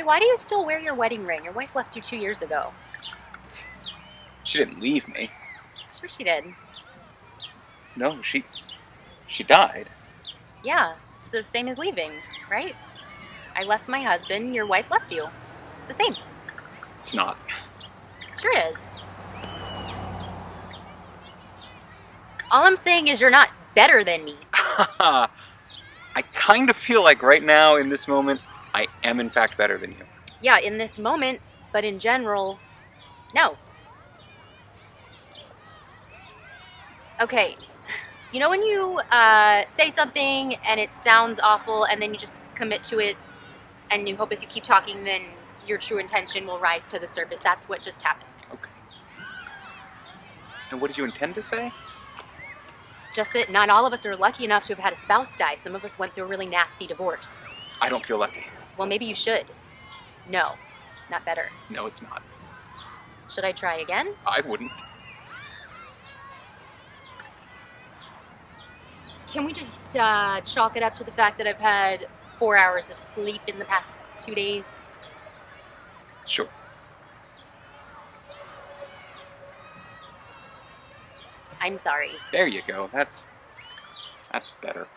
why do you still wear your wedding ring? Your wife left you two years ago. She didn't leave me. Sure she did. No, she she died. Yeah, it's the same as leaving, right? I left my husband, your wife left you. It's the same. It's not. Sure is. All I'm saying is you're not better than me. I kind of feel like right now in this moment I am in fact better than you. Yeah, in this moment, but in general, no. Okay, you know when you uh, say something and it sounds awful and then you just commit to it and you hope if you keep talking then your true intention will rise to the surface. That's what just happened. Okay. And what did you intend to say? Just that not all of us are lucky enough to have had a spouse die. Some of us went through a really nasty divorce. I don't feel lucky. Well, maybe you should. No, not better. No, it's not. Should I try again? I wouldn't. Can we just uh, chalk it up to the fact that I've had four hours of sleep in the past two days? Sure. I'm sorry. There you go. That's that's better.